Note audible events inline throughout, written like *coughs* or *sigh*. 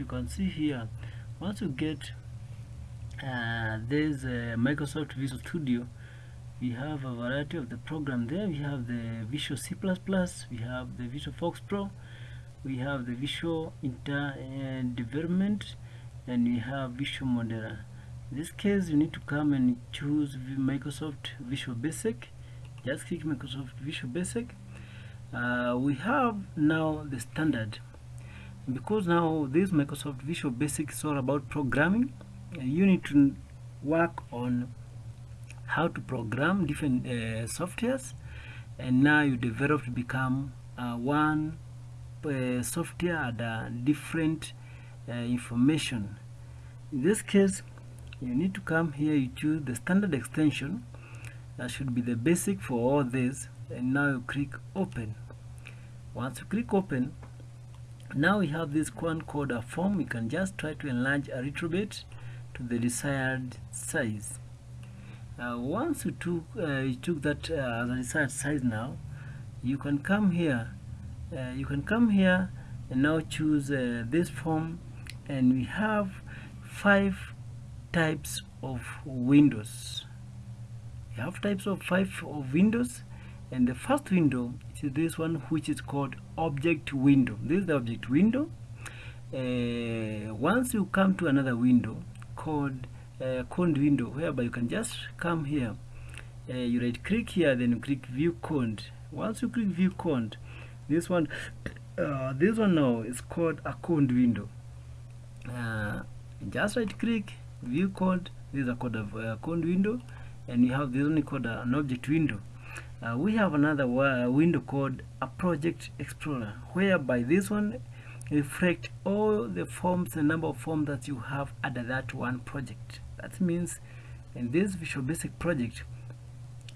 you can see here once you get uh, there's uh, Microsoft Visual Studio we have a variety of the program there. We have the Visual C++ we have the Visual FoxPro we have the Visual Inter uh, Development and we have Visual Modeler in this case you need to come and choose Microsoft Visual Basic. Just click Microsoft Visual Basic. Uh, we have now the standard because now this Microsoft Visual Basic is all about programming uh, you need to work on how to program different uh, softwares. And now you develop to become uh, one uh, software and different uh, information. In this case you need to come here you choose the standard extension. That should be the basic for all this. And now you click open. Once you click open now we have this one called form. We can just try to enlarge a little bit to the desired size. Uh, once you took uh, you took that uh, as a desired size now you can come here uh, you can come here and now choose uh, this form. And we have five types of windows. You have types of five of windows and the first window is this one which is called object window. This is the object window. Uh, once you come to another window called uh, code window whereby you can just come here. Uh, you right click here then you click view code once you click view code this one *coughs* uh, this one now is called a code window. Uh, just right click view code this is a code of uh, code window. And you have this one called an object window uh, we have another window called a project explorer whereby this one reflect all the forms the number of forms that you have under that one project. That means in this visual basic project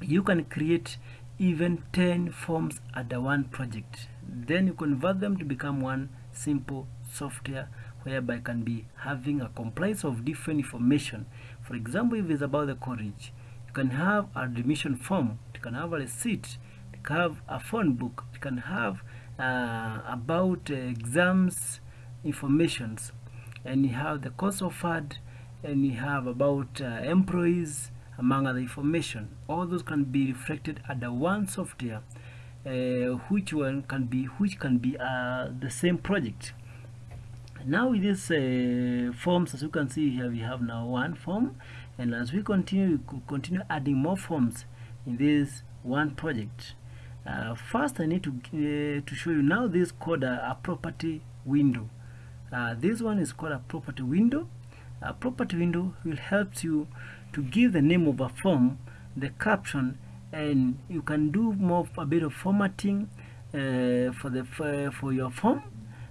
you can create even 10 forms under one project. Then you convert them to become one simple software whereby can be having a complex of different information. For example if it's about the college you can have a admission form can have a receipt you can have a phone book you can have uh, about uh, exams informations. And you have the course offered and you have about uh, employees among other information. All those can be reflected under one software uh, which one can be which can be uh, the same project. Now with these uh, forms as you can see here we have now one form. And as we continue we continue adding more forms in this one project. Uh, first I need to uh, to show you now this called a, a property window. Uh, this one is called a property window. A property window will help you to give the name of a form the caption and you can do more a bit of formatting uh, for the for, for your form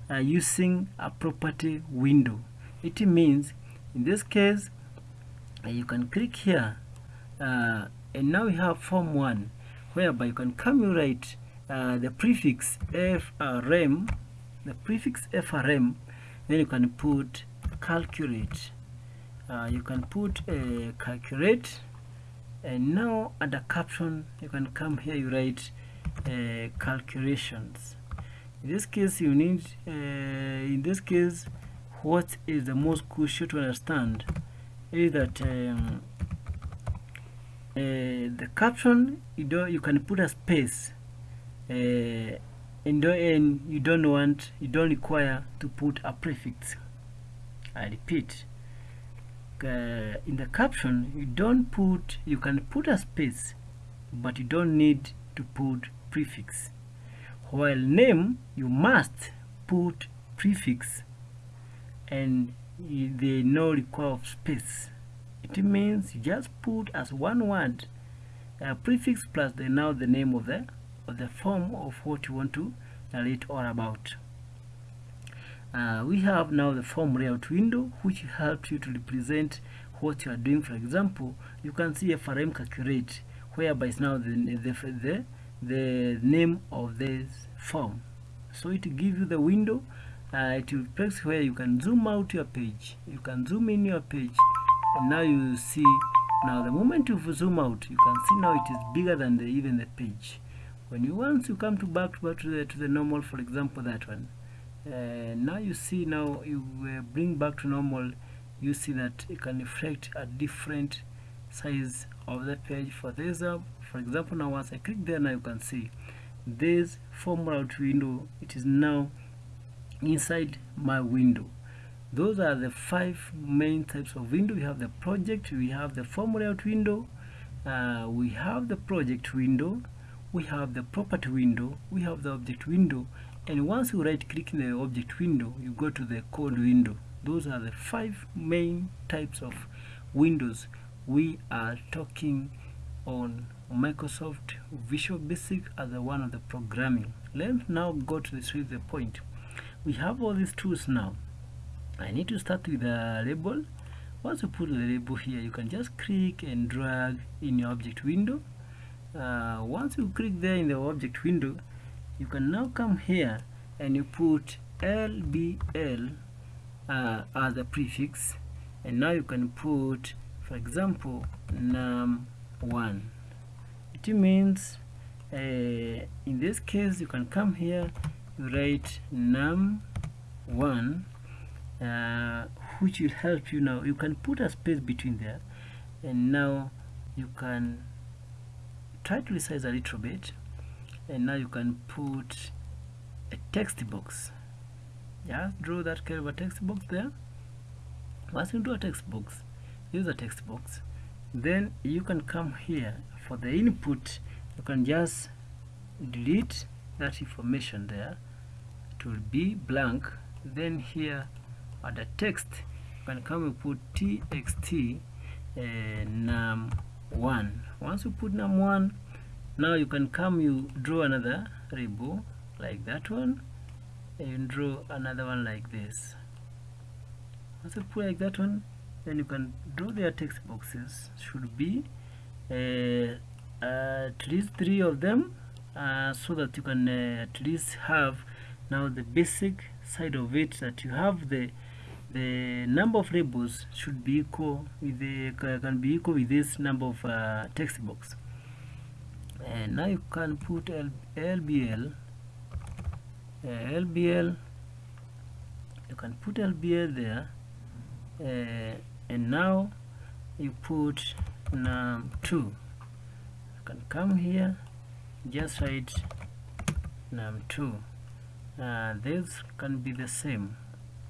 uh, using a property window. It means in this case uh, you can click here and now we have form 1 whereby you can write uh, the prefix frm the prefix frm then you can put calculate. Uh, you can put a uh, calculate and now under caption you can come here you write uh, calculations. In this case you need uh, in this case what is the most crucial to understand is that um, uh, the caption you don't you can put a space uh, and, and you don't want you don't require to put a prefix. I repeat uh, in the caption you don't put you can put a space but you don't need to put prefix. While name you must put prefix and they no require of space it means you just put as one word a prefix plus the now the name of the of the form of what you want to narrate all about. Uh, we have now the form layout window which helps you to represent what you are doing. For example you can see a frm calculate whereby it's now the, the, the, the name of this form. So it gives you the window uh, it will place where you can zoom out your page you can zoom in your page and now you see now the moment you zoom out you can see now it is bigger than the, even the page. When you once you come to back, to the to the normal for example that one uh, now you see now you uh, bring back to normal you see that it can reflect a different size of the page. For this uh, for example now once I click there now you can see this form layout window it is now inside my window those are the five main types of window. We have the project we have the form layout window uh, we have the project window we have the property window we have the object window. And once you right click in the object window you go to the code window. Those are the five main types of windows. We are talking on Microsoft Visual Basic as a one of the programming. Let's now go to the the point. We have all these tools now I need to start with the label. Once you put the label here you can just click and drag in your object window. Uh, once you click there in the object window you can now come here and you put LBL uh, as a prefix. And now you can put for example num1 it means uh, in this case you can come here you write num1 uh, which will help you now. You can put a space between there and now you can try to resize a little bit and now you can put a text box. Just draw that of a text box there. Once you do a text box use a text box. Then you can come here for the input. You can just delete that information there. It will be blank. Then here the text you can come and put txt uh, num1 once you put num1 now you can come you draw another label like that one and draw another one like this. Once you put like that one then you can draw their text boxes. Should be uh, at least three of them uh, so that you can uh, at least have now the basic side of it that you have the the number of labels should be equal with the can be equal with this number of uh, text box. And now you can put L, LBL uh, LBL you can put LBL there uh, and now you put num2 you can come here just write num2 uh, this can be the same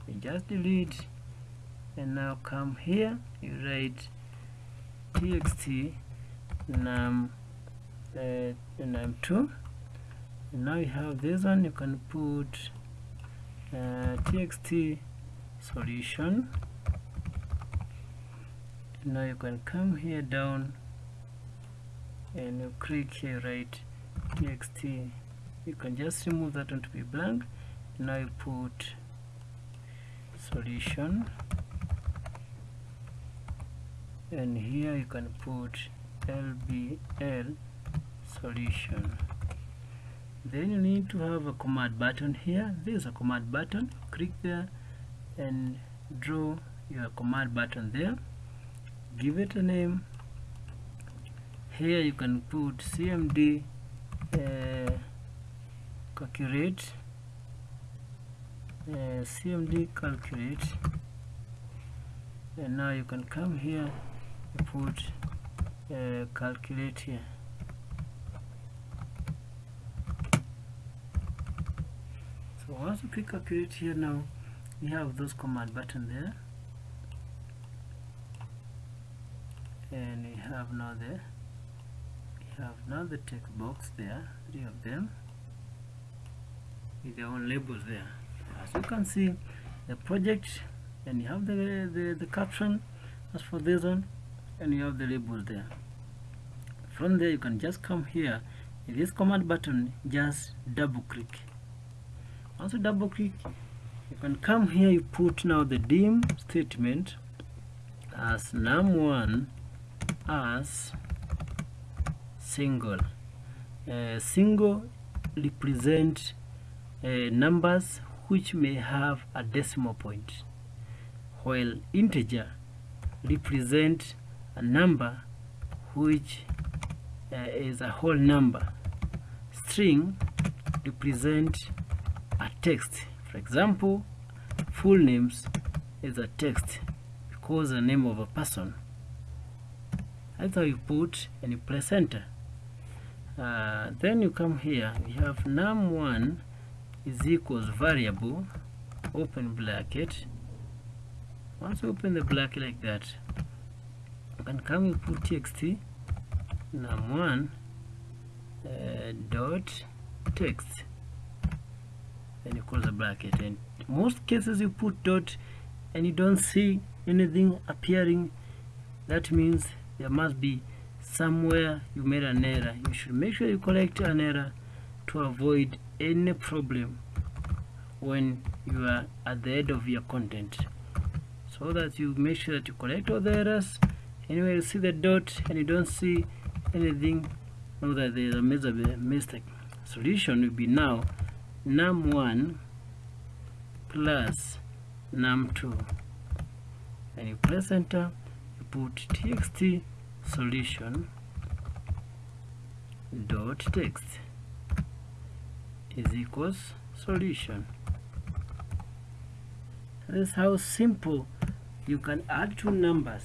you just delete and now come here. You write txt num uh, num2 and now you have this one. You can put uh, txt solution. Now you can come here down. And you click here write txt. You can just remove that one to be blank. Now you put solution and here you can put lbl solution. Then you need to have a command button here. There's a command button. Click there and draw your command button there. Give it a name. Here you can put cmd uh, calculate uh, cmd calculate and now you can come here put uh, calculate here. So once you click calculate here now you have those command button there. And you have now the you have now the text box there three of them. With their own labels there as you can see the project and you have the, the, the caption as for this one and you have the labels there. From there you can just come here. In this command button just double click. Once you double click you can come here you put now the dim statement as num1 as single. Uh, single represent uh, numbers which may have a decimal point while integer represent a number which uh, is a whole number. String represent a text. For example full names is a text because the name of a person. That's you put press enter uh, then you come here. We have num1 is equals variable open bracket. Once you open the bracket like that you can come put txt num1 uh, dot text and you close the bracket. And most cases you put dot and you don't see anything appearing. That means there must be somewhere you made an error. You should make sure you correct an error to avoid any problem when you are at the end of your content. So that you make sure that you correct all the errors. Anyway you see the dot and you don't see anything know that there is a major mistake. Solution will be now num1 plus num2 and you press enter you put txt solution dot text is equals solution. This is how simple you can add two numbers.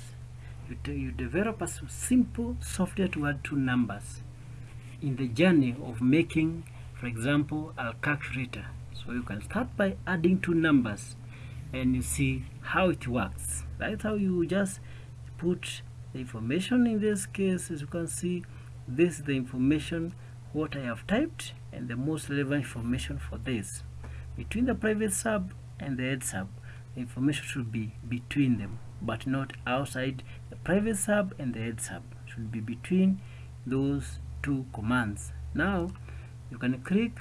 You, you develop a simple software to add two numbers in the journey of making for example a calculator. So you can start by adding two numbers and you see how it works. That's how you just put the information in this case. As you can see this is the information what I have typed and the most relevant information for this. Between the private sub and the end sub the information should be between them but not outside the private sub and the end sub. Should be between those two commands. Now you can click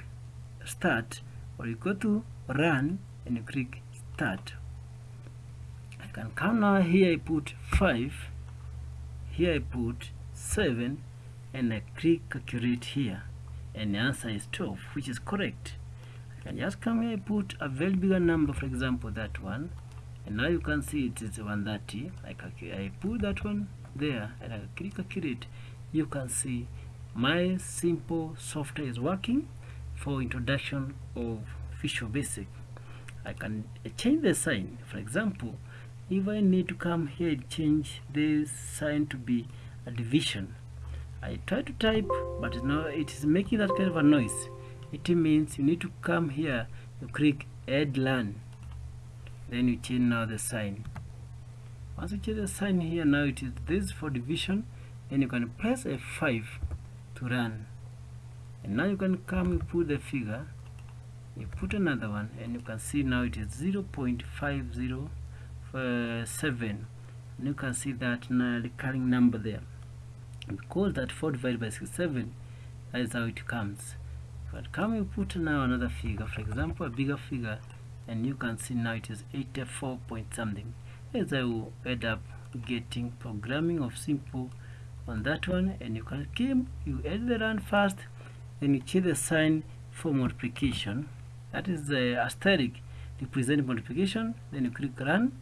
start or you go to run and you click start. I can come now here I put 5 here I put 7 and I click calculate here and the answer is 12 which is correct. I can just come here put a very bigger number for example that one and now you can see it is 130 I, I put that one there and I click calculate. You can see my simple software is working for introduction of Visual Basic. I can change the sign. For example if I need to come here change this sign to be a division I try to type but now it is making that kind of a noise. It means you need to come here you click add line then you change now the sign. Once you change the sign here now it is this for division then you can press F5 to run. And now you can come you put the figure. You put another one and you can see now it is 0 0.507 uh, and you can see that now recurring number there because that 4 divided by 67 that is how it comes. But come you put now another figure? For example a bigger figure and you can see now it is 84 point something. As I will end up getting programming of simple on that one and you can keep you add the run first then you change the sign for multiplication. That is the asterisk. Represent multiplication then you click run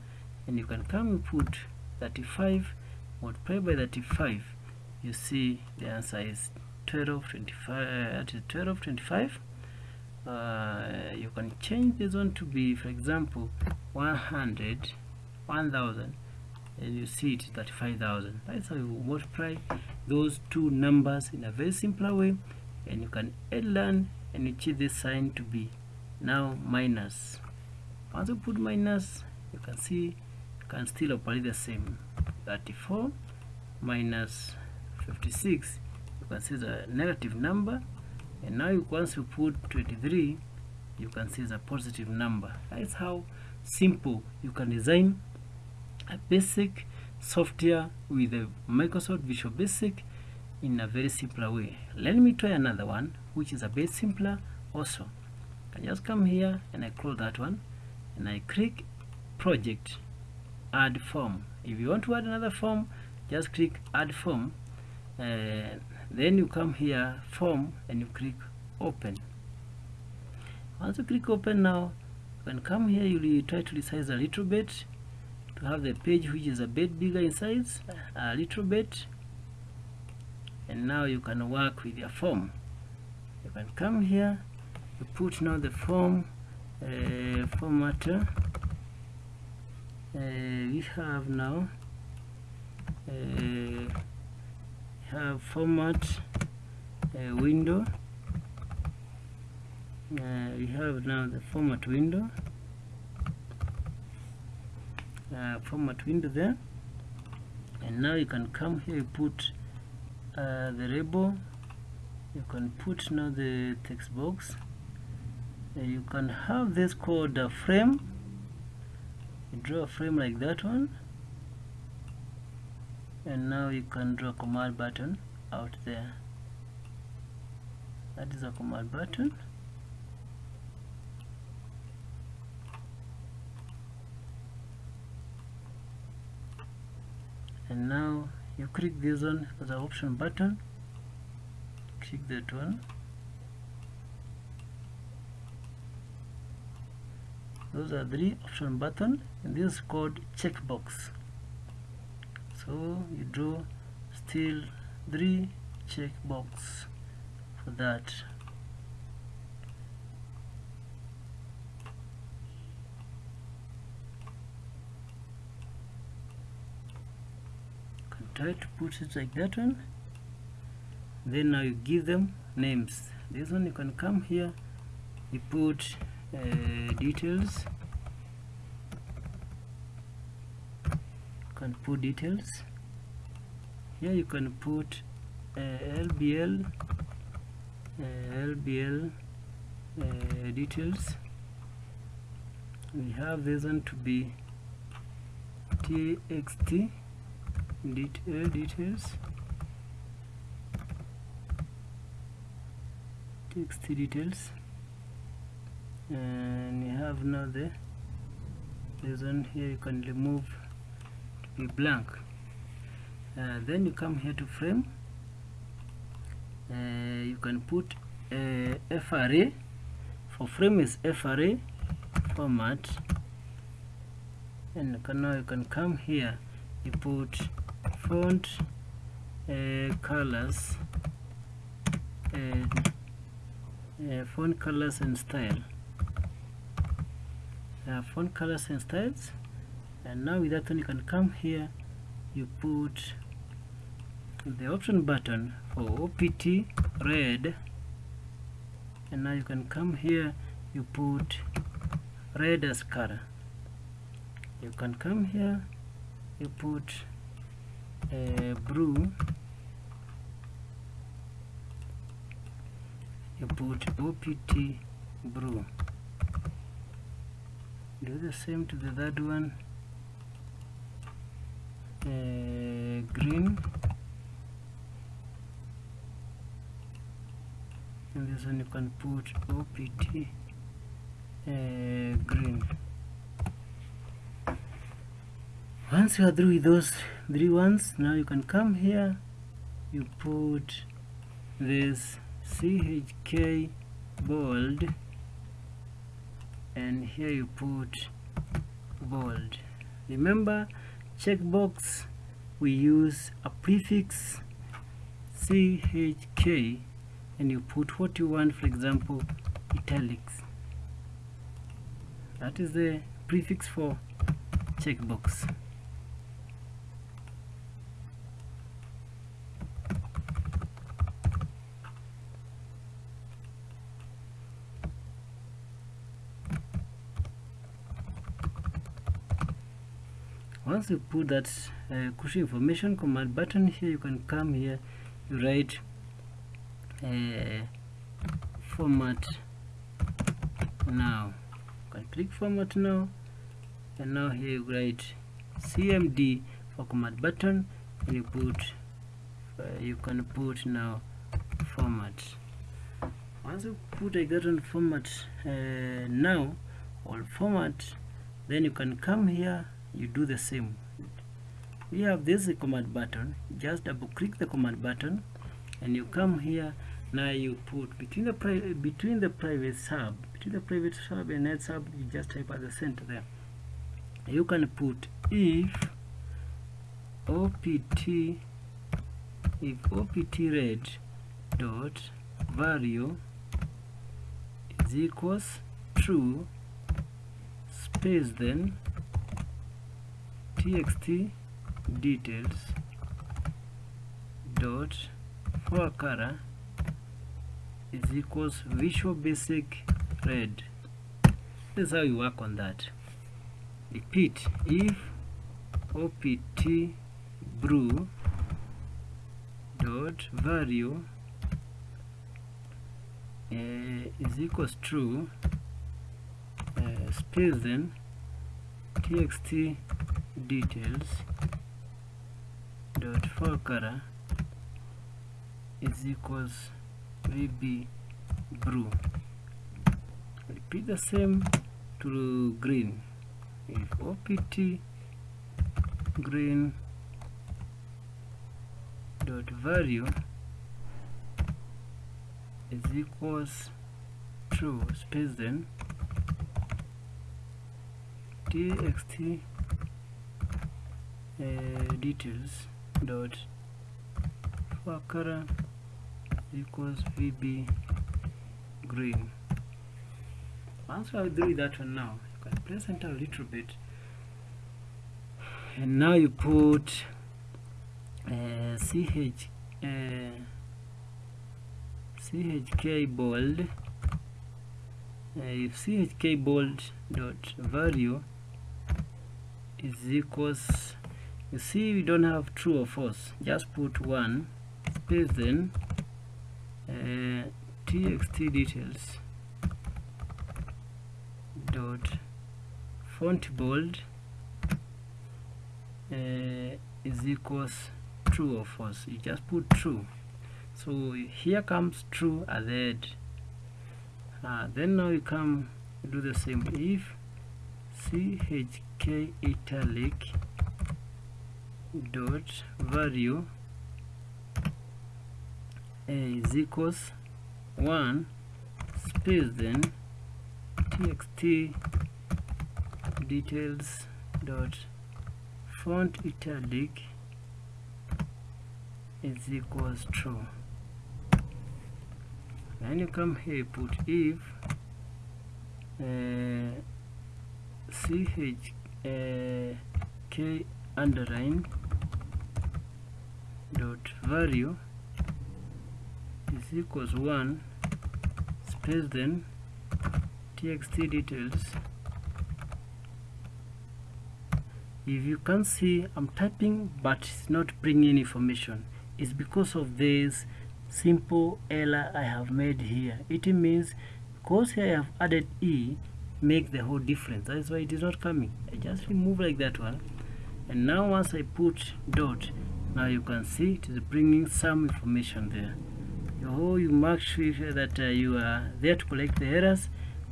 and you can come and put 35 multiplied by 35 you see the answer is 12 25 uh, 12 25 uh, you can change this one to be for example 100 1000 and you see it 35,000 that's how you multiply those two numbers in a very simple way and you can add learn and you change this sign to be now minus. Once you put minus you can see you can still operate the same. 34 minus 56 you can see the negative number and now you, once you put 23 you can see the positive number. That's how simple you can design a basic software with a Microsoft Visual Basic in a very simpler way. Let me try another one which is a bit simpler also. I just come here and I close that one and I click project add form. If you want to add another form just click add form uh, then you come here form and you click open. Once you click open now can come here you try to resize a little bit to have the page which is a bit bigger in size a little bit. And now you can work with your form. You can come here you put now the form uh, formatter uh, we have now uh, have format uh, window. Uh, we have now the format window. Uh, format window there. And now you can come here you put uh, the label. You can put now the text box. Uh, you can have this called a frame. You draw a frame like that one and now you can draw command button out there. That is a command button. And now you click this one as an option button. Click that one. Those are three option button and this is called checkbox so you draw still three checkbox for that. Can try to put it like that one. Then now you give them names. This one you can come here you put uh, details can put details. Here you can put uh, LBL uh, LBL uh, details. We have this one to be TXT detail details. TXT details. And you have now the this one here you can remove blank. Uh, then you come here to frame. Uh, you can put uh, FRA for frame is FRA format. And can, now you can come here. You put font uh, colors and uh, font colors and style. Uh, font colors and styles and now with that one you can come here you put the option button for OPT red. And now you can come here you put red as color. You can come here you put uh, blue. You put OPT blue. Do the same to the third one uh, green. And this one you can put OPT uh, green. Once you are through with those three ones now you can come here. You put this CHK bold and here you put bold. Remember checkbox we use a prefix CHK and you put what you want for example italics. That is the prefix for checkbox once you put that uh, information command button here you can come here you write uh, format now. You can click format now and now here you write cmd for command button and you put uh, you can put now format. Once you put a certain format uh, now or format then you can come here you do the same. We have this command button just double click the command button and you come here. Now you put between the between the private sub between the private sub and end sub you just type at the center there. You can put if opt if opt red dot value is equals true space then txt details dot ForeColor is equals visual basic red. This is how you work on that. Repeat if opt brew dot value uh, is equals true uh, space then txt details dot ForeColor is equals vb brew. Repeat the same to green. If opt green dot value is equals true space then txt details dot ForeColor equals vb green. Once I do that one now you can press enter a little bit. And now you put uh, ch uh, chk bold uh, if chk bold dot value is equals you see we don't have true or false. Just put one space then uh, txt details dot font bold uh, is equals true or false. You just put true. So here comes true at uh, then now you come do the same. If chk italic dot value is equals 1 space then txt details dot font italic is equals true. Then you come here put if uh, ch uh, k underline dot value is equals 1 space then txt details. If you can see I'm typing but it's not bringing information. It's because of this simple error I have made here. It means because here I have added e make the whole difference. That's why it is not coming. I just remove like that one. And now once I put dot now you can see it is bringing some information there. Oh you make sure that uh, you are there to collect the errors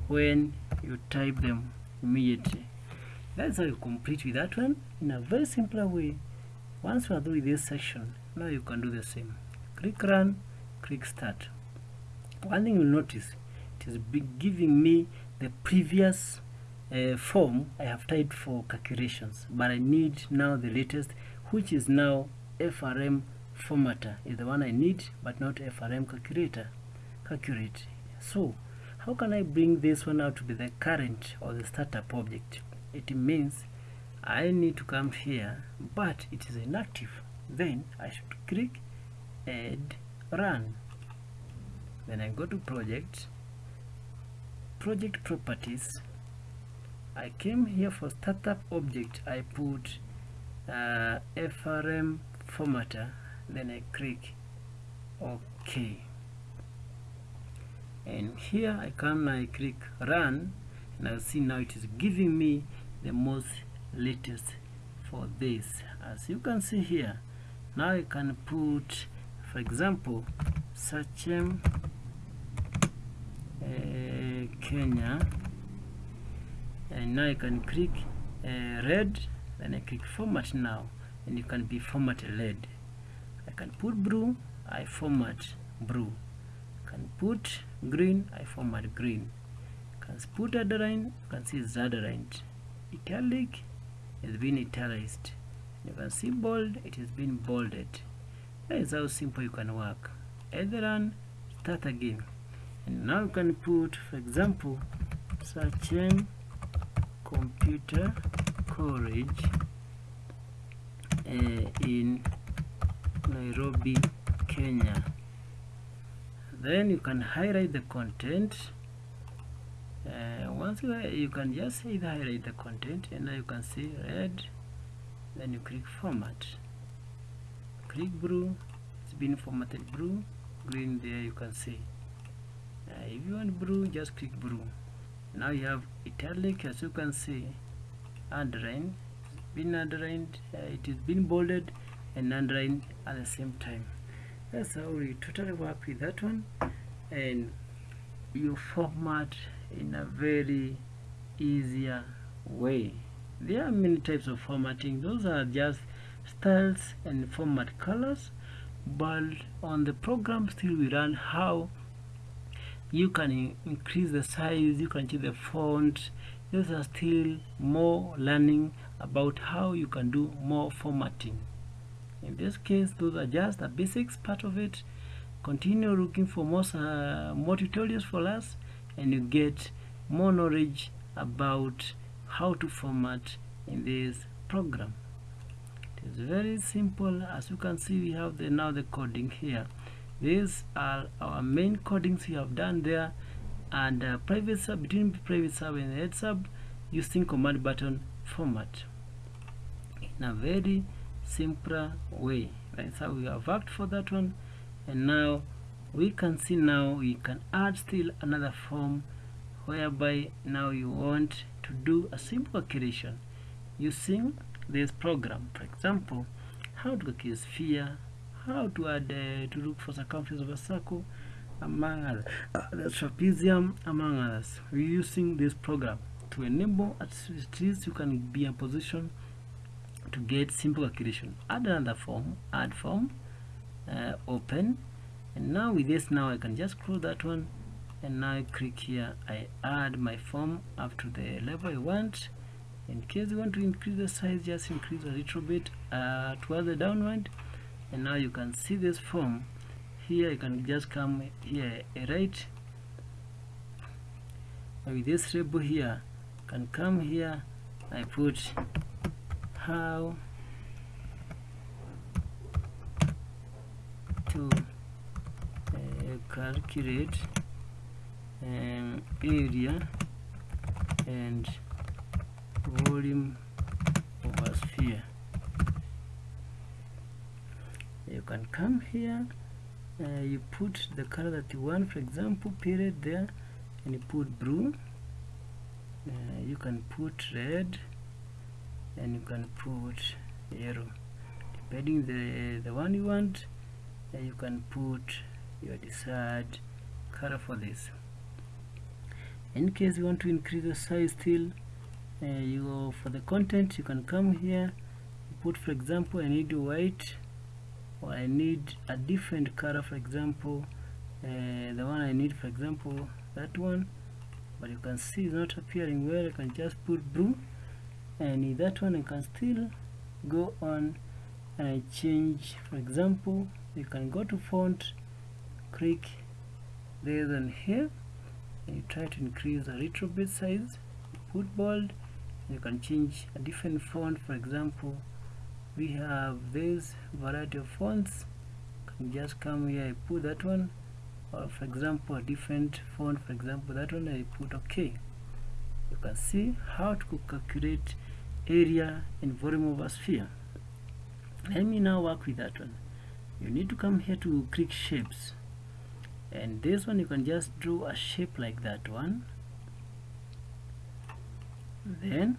when you type them immediately. That's how you complete with that one in a very simpler way. Once you are through with this section now you can do the same. Click run click start. One thing you'll notice it is giving me the previous uh, form I have typed for calculations but I need now the latest which is now FRM formatter is the one I need but not FRM calculator. Calculate. So how can I bring this one out to be the current or the startup object? It means I need to come here but it is inactive. Then I should click add run. Then I go to project project properties. I came here for startup object. I put uh, FRM formatter then I click OK and here I come I click run and I'll see now it is giving me the most latest for this. As you can see here now I can put for example Sachem uh, Kenya and now I can click uh, red then I click format now and you can be format red. I can put blue I format blue. Can put green I format green. Can put underline you can see it's italic has been italicized you can see bold it has been bolded. That is how simple you can work. Either run start again. And now you can put for example search computer uh, in Nairobi Kenya. Then you can highlight the content. Uh, once you, you can just highlight the content and now you can see red then you click format. Click blue it's been formatted blue green there you can see uh, if you want blue just click blue. Now you have italic as you can see underline it's been underlined uh, it is been bolded and underlined at the same time. That's how we totally work with that one. And you format in a very easier way. There are many types of formatting. Those are just styles and format colors but on the program still we learn how you can increase the size you can change the font. Those are still more learning about how you can do more formatting. In this case those are just the basics part of it. Continue looking for more uh, more tutorials for us and you get more knowledge about how to format in this program. It is very simple. As you can see we have the now the coding here. These are our main codings we have done there. And uh, private sub between private sub and end sub using command button format in a very simpler way that's how we have worked for that one and now we can see now we can add still another form whereby now you want to do a simple calculation using this program. For example how to calculate sphere how to add uh, to look for the circumference of a circle among others uh, the trapezium among others. We're using this program to enable at least you can be in position to get simple calculation add another form add form uh, open. And now with this now I can just close that one. And now I click here I add my form up to the level I want. In case you want to increase the size just increase a little bit uh, towards the downward. And now you can see this form. Here you can just come here right. With this label here can come here I put how to uh, calculate um, area and volume of a sphere. You can come here uh, you put the color that you want for example period there and you put blue. Uh, you can put red and you can put yellow depending the the one you want uh, you can put your desired color for this. In case you want to increase the size still uh, you go for the content you can come here put for example I need white or I need a different color for example uh, the one I need for example that one. But you can see it's not appearing well I can just put blue and that one I can still go on and I change. For example you can go to font click there and here. And you try to increase a little bit size put bold. You can change a different font. For example we have this variety of fonts. Can just come here I put that one. Or for example a different font. For example that one I put okay. You can see how to calculate area and volume of a sphere let me now work with that one. You need to come here to click shapes. And this one you can just draw a shape like that one. Then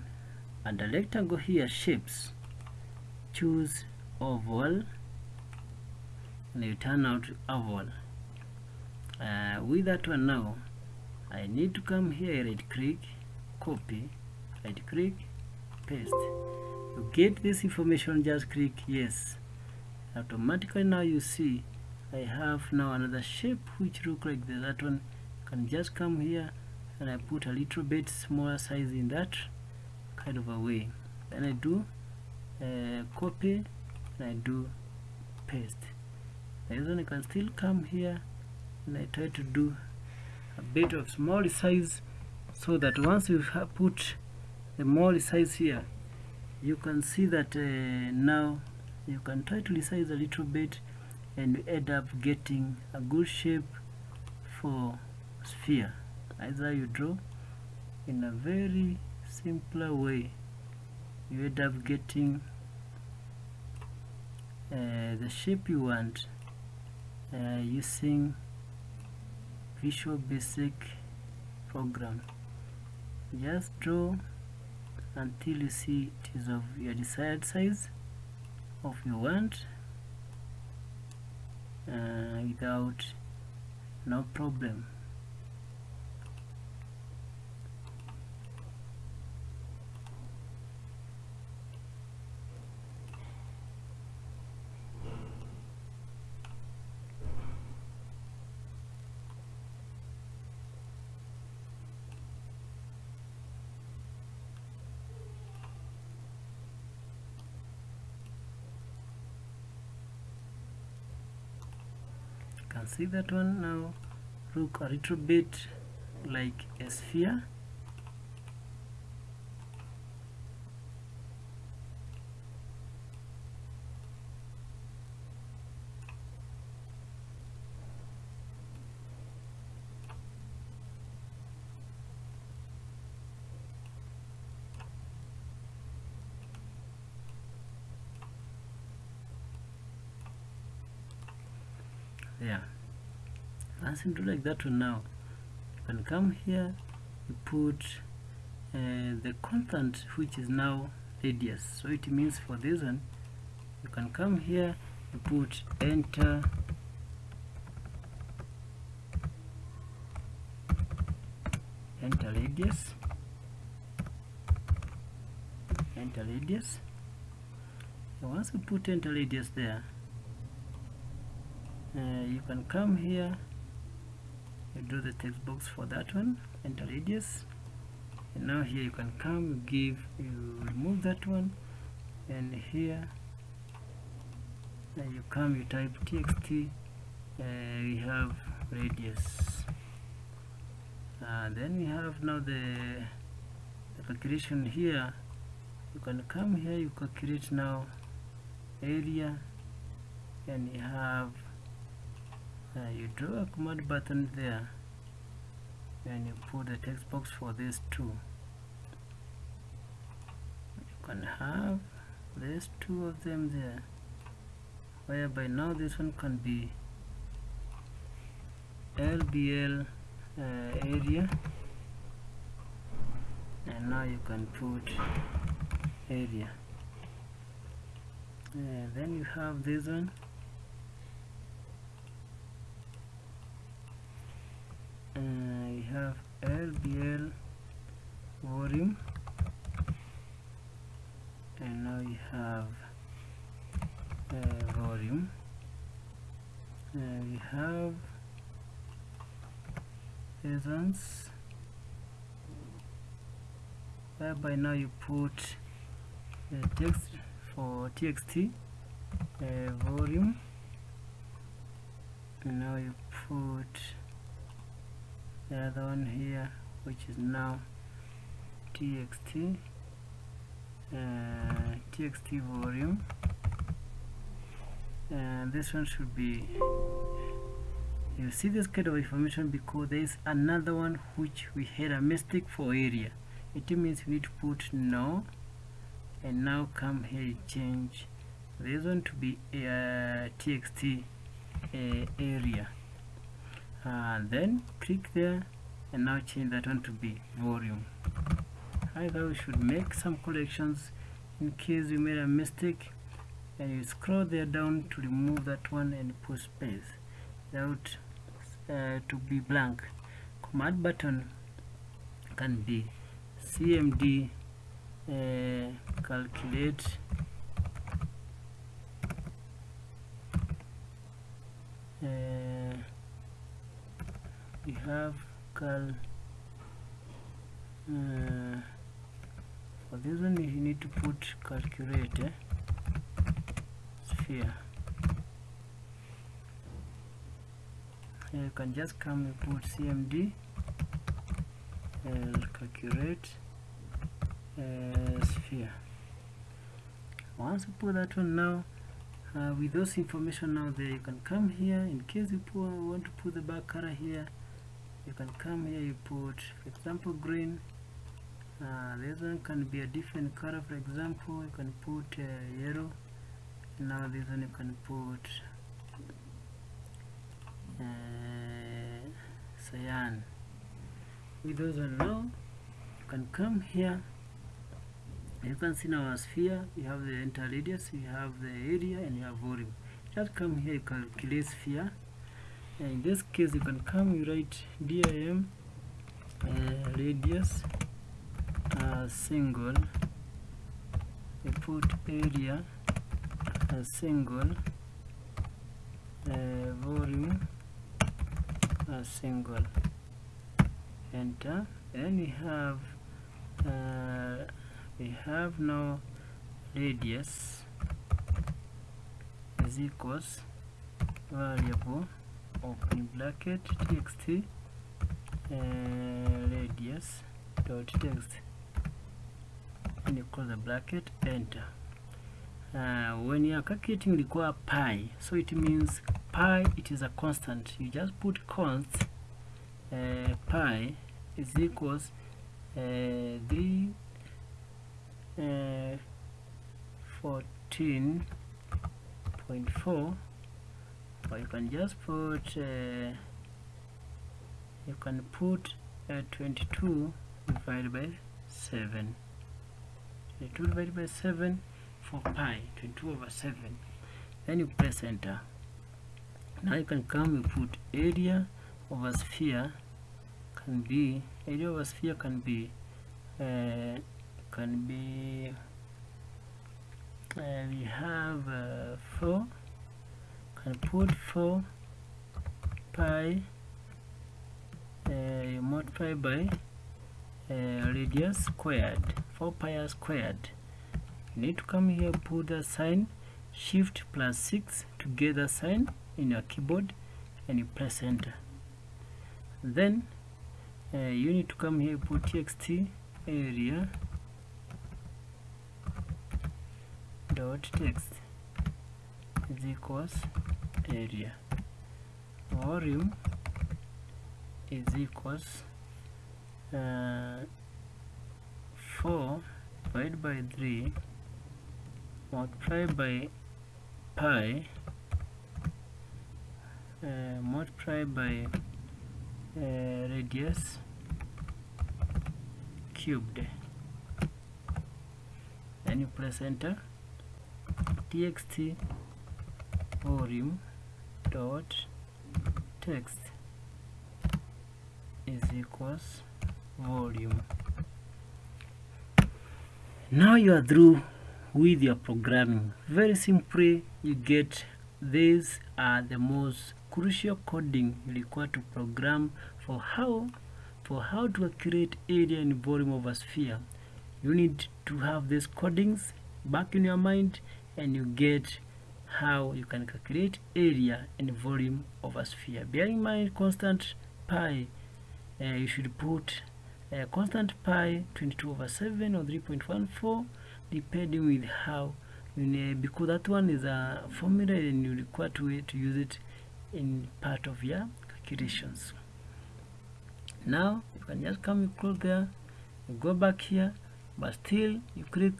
under rectangle here shapes. Choose oval. And you turn out oval. Uh, with that one now I need to come here right click copy right click paste to get this information just click yes. Automatically now you see I have now another shape which look like this. that one can just come here and I put a little bit smaller size in that kind of a way. Then I do uh, copy and I do paste. This one I can still come here and I try to do a bit of small size so that once you have put the more resize here you can see that uh, now you can try to resize a little bit and you end up getting a good shape for sphere. Either you draw in a very simpler way you end up getting uh, the shape you want uh, using Visual Basic program. Just draw until you see it is of your desired size of you want uh, without no problem can see that one now. Look a little bit like a sphere yeah do like that one now. You can come here you put uh, the constant which is now radius. So it means for this one you can come here you put enter. Enter radius. Enter radius. Once you put enter radius there uh, you can come here you do the text box for that one enter radius. And now here you can come give you remove that one. And here and you come you type txt uh, we have radius. Uh, then we have now the, the calculation here. You can come here you calculate now area. And you have uh, you draw a command button there and you put the text box for this too you can have these two of them there whereby now this one can be LBL uh, area. And now you can put area. And then you have this one uh, you have LBL volume and now you have uh, volume. And we have ones whereby now you put the text for txt uh, volume. And now you put the other one here which is now txt uh, txt volume. And this one should be you see this kind of information because there is another one which we had a mistake for area. It means we need to put no and now come here change this one to be uh, txt uh, area and then click there and now change that one to be volume. Either we should make some corrections in case you made a mistake. And you scroll there down to remove that one and put space without uh, to be blank. Command button can be cmd uh, calculate. Uh, we have cal uh, for this one you need to put calculate eh? sphere. You can just come and put cmd and calculate uh, sphere. Once you put that one now uh, with those information now there you can come here in case you want to put the back color here you can come here you put for example green uh, this one can be a different color for example you can put uh, yellow. Now this one you can put uh, cyan. With those one now you can come here. You can see now our sphere you have the entire radius you have the area and you have volume. Just come here you calculate sphere in this case you can come you write dim uh, radius uh, single you put area a single uh, volume a single. Enter. And we have uh, we have now radius is equals variable open bracket txt uh, radius dot text and you close the bracket enter. Uh, when you are calculating the require pi so it means pi it is a constant. You just put const uh, pi is equals uh, 3 uh, 14.4 you can just put uh, you can put uh, 22 divided by 7 22 divided by 7 for pi 22 over 7 then you press enter. Now you can come you put area over sphere can be area over sphere can be uh, can be uh, we have uh, 4 can put 4 pi uh, multiply by uh, radius squared 4 pi squared. You need to come here put the sign shift plus 6 to get the sign in your keyboard and you press enter. Then uh, you need to come here put txt area dot text is equals area. Volume is equals uh, 4 divided by 3 multiplied by pi uh, multiplied by uh, radius cubed. Then you press enter. Txt volume dot text is equals volume. Now you are through with your programming. Very simply you get these are the most crucial coding required to program for how for how to create area and volume of a sphere. You need to have these codings back in your mind and you get how you can calculate area and volume of a sphere. Bear in mind constant pi uh, you should put uh, constant pi 22 over 7 or 3.14 depending with how you know, because that one is a formula and you require to, to use it in part of your calculations. Now you can just come close there go back here but still you click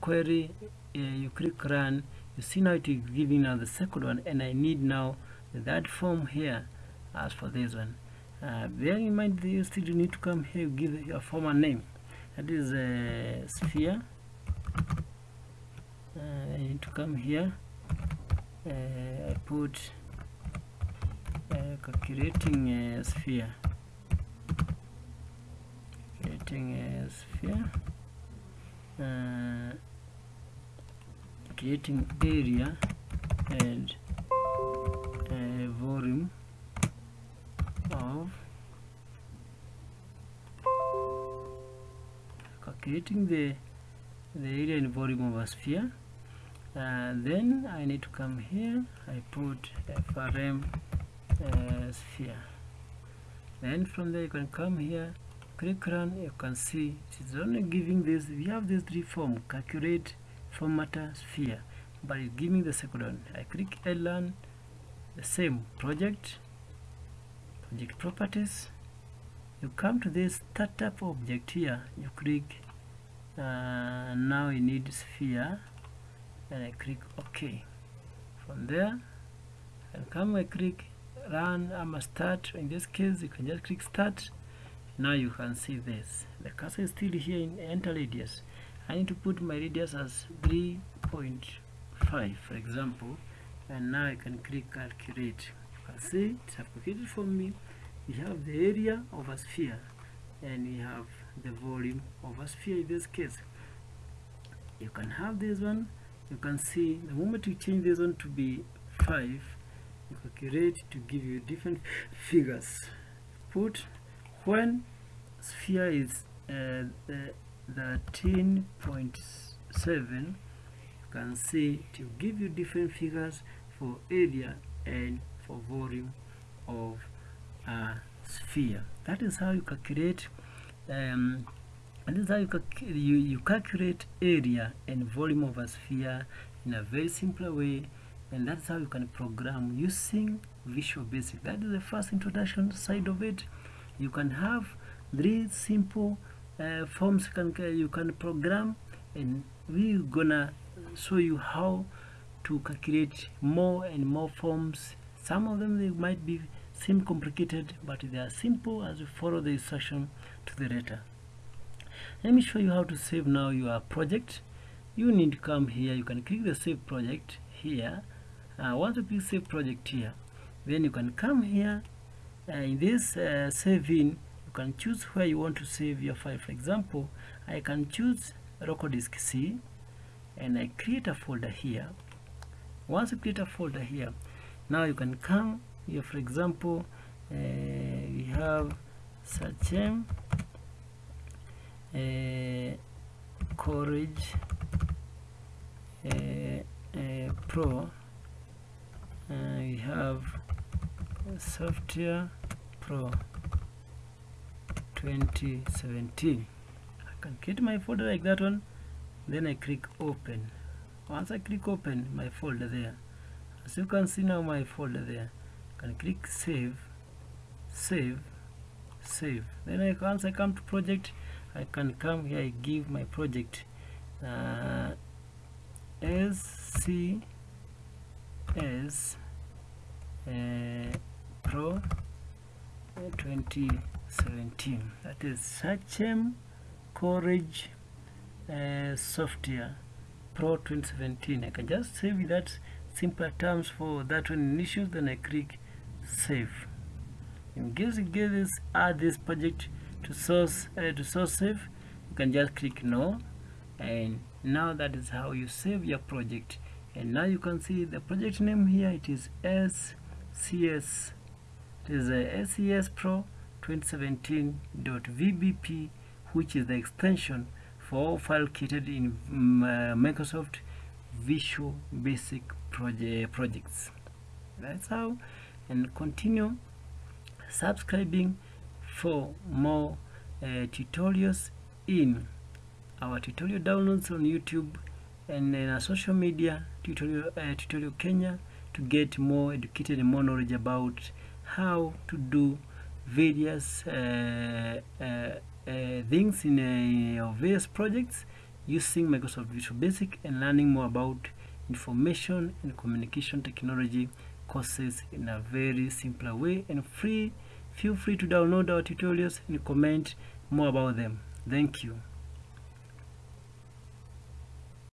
query uh, you click run you see now it is giving now the second one and I need now that form here as for this one. Uh, bear in mind that you still need to come here give your form a name. That is a sphere. Uh, I need to come here. Uh, I put uh, calculating a sphere. Calculating a sphere. Uh, creating area and uh, volume of calculating the the area and volume of a sphere. Uh, then I need to come here. I put FRM uh, sphere. Then from there you can come here click run. You can see it's only giving this we have these three form. Calculate formatter sphere by giving the second one. I click learn the same project project properties. You come to this startup object here. You click uh, now you need sphere. And I click OK. From there and come I click run I'm a start. In this case you can just click start. Now you can see this. The cursor is still here in enter radius I need to put my radius as 3.5 for example and now I can click calculate. You can see it's calculated for me. We have the area of a sphere and we have the volume of a sphere in this case. You can have this one. You can see the moment you change this one to be 5 you calculate to give you different figures. Put when sphere is uh, the 13.7 you can see to give you different figures for area and for volume of a sphere. That is how you calculate um, and this is how you, you, you calculate area and volume of a sphere in a very simple way and that's how you can program using Visual Basic. That is the first introduction side of it. You can have three simple uh, forms can, you can program and we're gonna show you how to calculate more and more forms. Some of them they might be seem complicated but they are simple as you follow the instruction to the letter. Let me show you how to save now your project. You need to come here. You can click the save project here. Uh, once you click save project here then you can come here. Uh, in this uh, save in you can choose where you want to save your file. For example I can choose local disk C and I create a folder here. Once you create a folder here now you can come here. For example uh, we have Sachem uh, Courage uh, Pro we have Software Pro 2017 I can create my folder like that one then I click open. Once I click open my folder there. As you can see now my folder there. I can click save save save. Then I, once I come to project I can come here I give my project. Uh, SCS uh, Pro 2017 that is Sachem Courage uh, Software Pro 2017 I can just save that simpler terms for that one issues then I click save. In case you get this add this project to source uh, to source save you can just click no. And now that is how you save your project. And now you can see the project name here. It is SCS it is a SCS Pro 2017.vbp which is the extension for all file created in um, uh, Microsoft Visual Basic proje projects. That's how and continue subscribing for more uh, tutorials in our tutorial downloads on YouTube and in our social media tutorial uh, tutorial Kenya to get more educated and more knowledge about how to do various uh, uh, uh things in uh, various projects using Microsoft Visual Basic and learning more about information and communication technology courses in a very simpler way. And free feel free to download our tutorials and comment more about them. Thank you